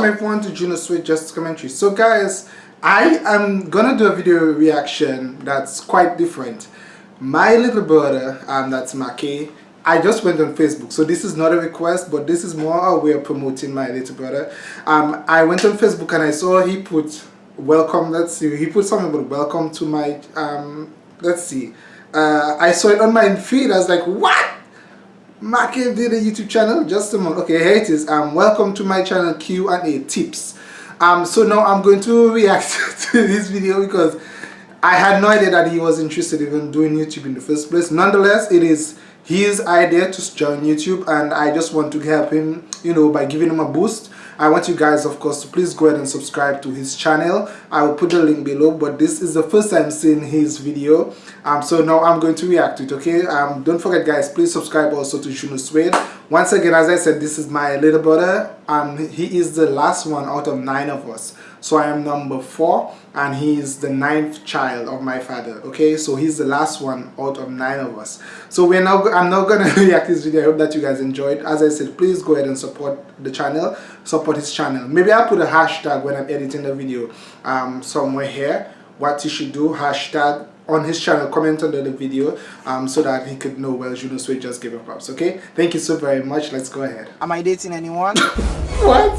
welcome everyone to Juno Sweet Just Commentary. So guys, I am gonna do a video reaction that's quite different. My little brother, um, that's Maki, I just went on Facebook. So this is not a request, but this is more a way of promoting my little brother. Um, I went on Facebook and I saw he put welcome, let's see, he put something about welcome to my, um, let's see. Uh, I saw it on my feed, I was like, what? Maki did a YouTube channel just a moment. Okay, here it is. Um, welcome to my channel Q&A tips. Um, so now I'm going to react to this video because I had no idea that he was interested even doing YouTube in the first place. Nonetheless, it is his idea to join YouTube and I just want to help him, you know, by giving him a boost. I want you guys, of course, to please go ahead and subscribe to his channel. I will put the link below, but this is the first time seeing his video. Um, so now I'm going to react to it, okay? Um, don't forget, guys, please subscribe also to Juno Sweet. Once again, as I said, this is my little brother. and he is the last one out of nine of us. So I am number four and he is the ninth child of my father. Okay, so he's the last one out of nine of us. So we're now I'm not gonna react this video. I hope that you guys enjoyed. As I said, please go ahead and support the channel, support his channel. Maybe I'll put a hashtag when I'm editing the video um somewhere here. What you should do, hashtag on his channel comment under the video um, so that he could know well Juno Sweet just gave a props okay? Thank you so very much. Let's go ahead. Am I dating anyone? What?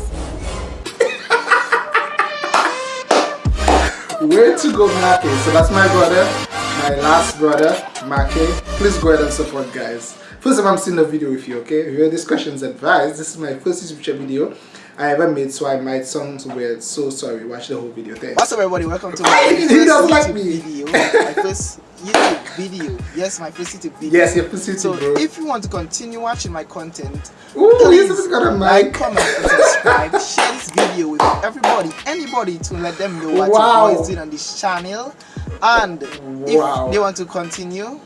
Where to go Make? So that's my brother my last brother Make. Please go ahead and support guys. First of all I'm seeing the video with you okay? If your discussions advised this is my first YouTube video I ever made so I might sound weird. So sorry watch the whole video. Thanks. What's up everybody? Welcome to my first YouTube like video. My first YouTube video. Yes my first YouTube video. Yes your first YouTube so bro. if you want to continue watching my content Ooh, please got a mic. like comment and subscribe. Share this video with everybody anybody to let them know what wow. your boy is doing on this channel. And wow. if they want to continue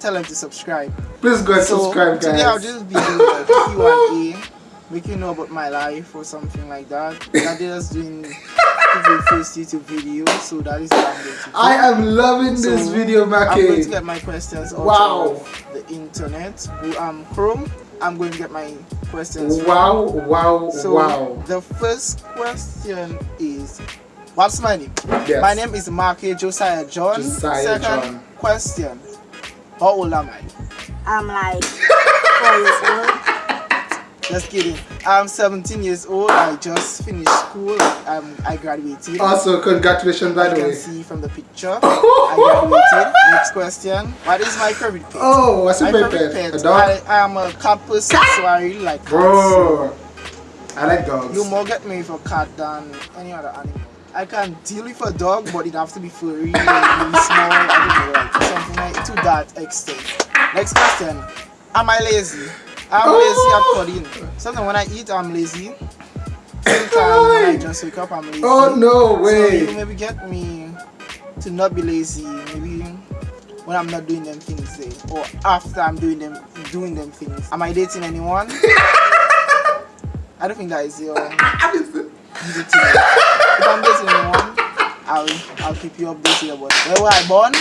tell them to subscribe. Please go and so subscribe guys. today I'll just be doing a. Q&A make you know about my life or something like that. That is doing the first YouTube video, so that is what I'm going to do. I am loving so this video, Maki. I'm going to get my questions out wow. the internet, um, Chrome. I'm going to get my questions. Wow, from. wow, so wow. The first question is, what's my name? Yes. My name is Maki Josiah John. Josiah Second John. question, how old am I? I'm like four years old. Just kidding. I'm 17 years old. I just finished school. Um, I graduated. Also, congratulations by the way. You can see from the picture. I graduated. Next question. What is my favorite pet? Oh, what's your my favorite pet? pet? A dog? I, am a cat person, so I really like cats. Bro, I like dogs. You more get me for cat than any other animal. I can deal with a dog, but it have to be furry, really small. I don't know, like something like to that extent. Next question. Am I lazy? I'm oh. lazy at coding. Sometimes when I eat, I'm lazy. Sometimes when I just wake up, I'm lazy. Oh no way! So maybe get me to not be lazy. Maybe when I'm not doing them things there, or after I'm doing them doing them things. Am I dating anyone? I don't think that is your. if I'm dating anyone, I'll I'll keep you updated about where were I born.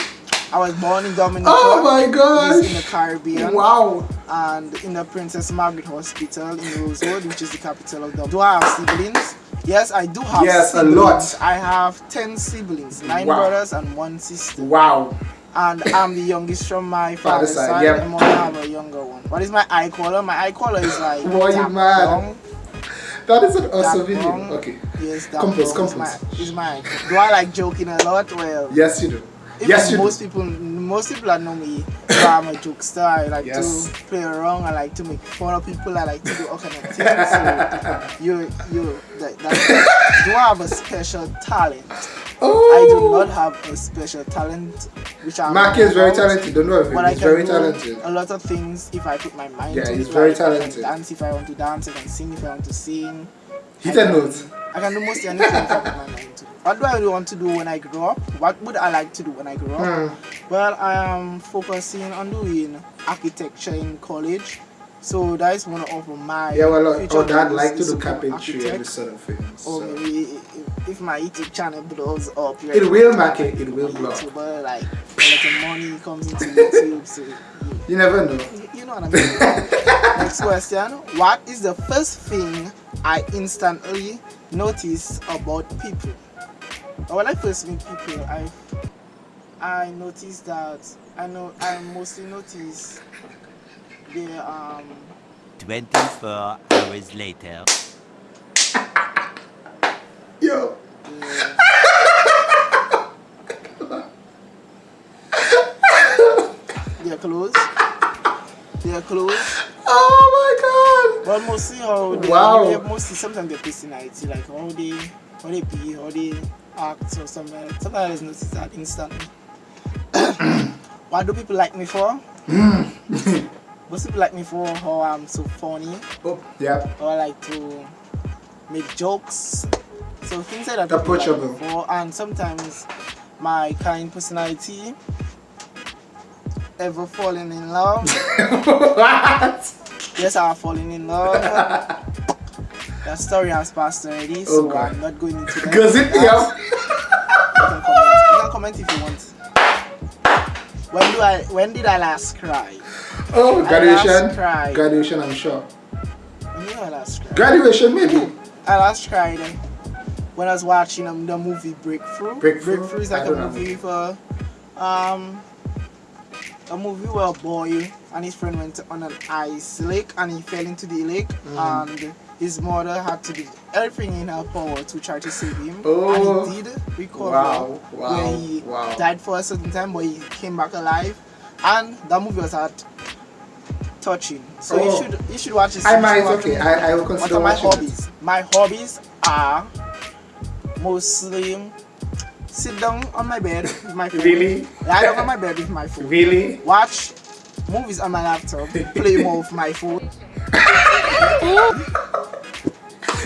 I was born in Dominica. Oh my god! In the Caribbean. Wow. And in the Princess Margaret Hospital in Roseau, which is the capital of Dublin. Do I have siblings? Yes, I do have yes, siblings. a lot. I have 10 siblings, 9 wow. brothers and 1 sister. Wow. And I'm the youngest from my father's side. side. Yep. I have a younger one. What is my eye color? My eye color is like Boy, you mad. Long, that is an awesome video. Okay. Yes, that compose, compose. Is my, is my, do I like joking a lot? Well, yes, you do. Yes, most do. people, most people know me, I'm a jokester. I like yes. to play around. I like to make fun of people. I like to do all kind of things. So you, you, that, that, do I have a special talent? Oh. I do not have a special talent, which I'm. Mark is very talented. Don't know if he's very talented. A lot of things if I put my mind. Yeah, to he's very talented. dance if I want to dance. I can sing if I want to sing. Hit a note. I can do most anything if I my mind to. What do I really want to do when I grow up? What would I like to do when I grow up? Hmm. Well, I am focusing on doing architecture in college. So that is one of my yeah. Well, future or dad like to do carpentry and this sort of things. Or maybe if, my YouTube channel blows up, it will make it. It will blow. YouTuber, like a lot of money comes into YouTube, so you, you never know. You, you know what I mean. Next question: What is the first thing I instantly notice about people. When I first meet people, I I notice that I know I mostly notice their um 24 hours later. Yo. their, their clothes. Their clothes. Oh my god. But mostly how they, Wow. they uh, mostly sometimes their personality, like how they how they be, how they act or something. like. Sometimes I just notice that instantly. what do people like me for? Hmm. Most people like me for how I'm so funny, Oh, yeah. how I like to make jokes. So things like that like Approachable. for and sometimes my kind personality ever falling in love. what? Yes, I'm falling in love. that story has passed already, so Oh, I'm not going into that. Goes it yeah. You can comment. You can comment if you want. When do I? When did I last cry? Oh, graduation. Graduation, I'm sure. When did I last cry? Graduation, maybe. I last cried uh, when I was watching um, the movie Breakthrough. Breakthrough? is like a don't know. movie for um a movie where a boy and his friend went on an ice lake and he fell into the lake Mm. and his mother had to do everything in her power to try to save him Oh. and he did recover Wow, wow, where he wow. died for a certain time but he came back alive and that movie was at touching so Oh. you should you should watch this I might, okay, it. I, I will What consider are my watching it. hobbies? My hobbies are mostly sit down on my bed with my phone. Really? Lie down on my bed with my phone. Really? Watch movies on my laptop. Play more with my phone.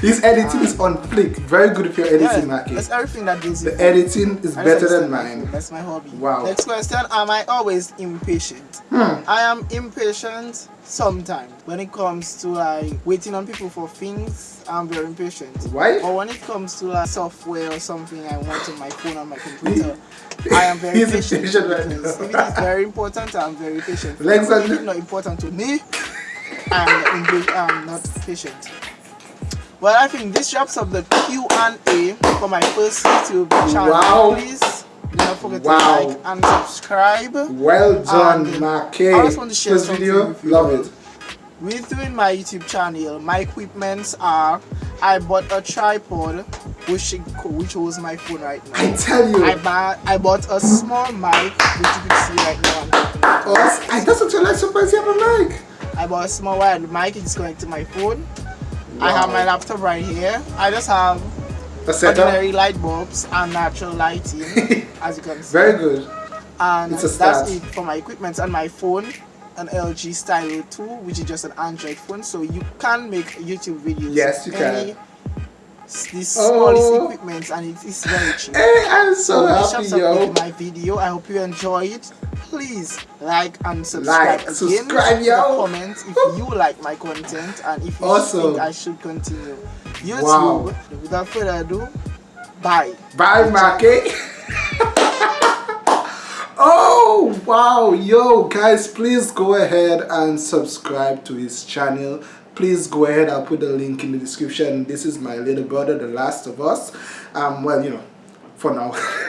His editing is on flick. Very good if you're editing, Yeah, Maki. that's everything that deals The editing is better than mine. That's my hobby. Wow. Next question: Am I always impatient? Hmm. I am impatient sometimes when it comes to like waiting on people for things. I'm very impatient. Why? or when it comes to like software or something I want on my phone or my computer, I am very He's patient. impatient right if it is very important, I'm very patient. Lex If it's not important to me, I'm, I'm not patient. Well, I think this wraps up the Q&A for my first YouTube channel. Wow. Please do not forget Wow. to like and subscribe. Well done, And Maki. I just want to share something video, love it. With doing my YouTube channel, my equipments are I bought a tripod which which holds my phone right now. I tell you, I bought I bought a small mic which you can see right now. I'm talking about. us, I actually like surprise you have a mic. I bought a small wired mic. It's connected to my phone. I have my laptop right here. I just have A setup. ordinary light bulbs and natural lighting, as you can see. Very good. and that's it for my equipment and my phone an LG Stylo 2 which is just an Android phone so you can make YouTube videos Yes, you any can. This Oh. smallest equipment and it is very cheap. Hey, I'm so this happy, yo. my video. I hope you enjoy it. Please like and subscribe Like, again. subscribe, yo. Comment if you like my content and if you Awesome. think I should continue. YouTube. Wow. Without further ado, bye. Bye, Maki. oh, wow. Yo, guys, please go ahead and subscribe to his channel. Please go ahead. I'll put the link in the description. This is my little brother, The Last of Us. Um, well, you know, for now.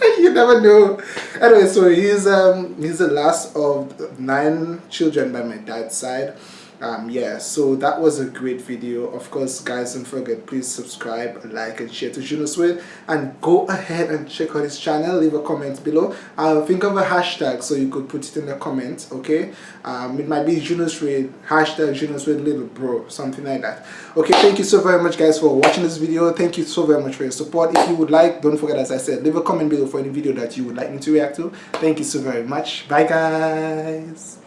you never know. Anyway, so he's um he's the last of nine children by my dad's side. Um yeah, so that was a great video. Of course, guys, don't forget please subscribe, like, and share to Juno Sweet, and go ahead and check out his channel. Leave a comment below. I'll think of a hashtag so you could put it in the comments. Okay, um it might be Juno Sweet hashtag Juno Sweet little bro something like that. Okay, thank you so very much, guys, for watching this video. Thank you so very much for your support. If you would like, don't forget, as I said, leave a comment below for any video that you would like me to react to. Thank you so very much. Bye, guys.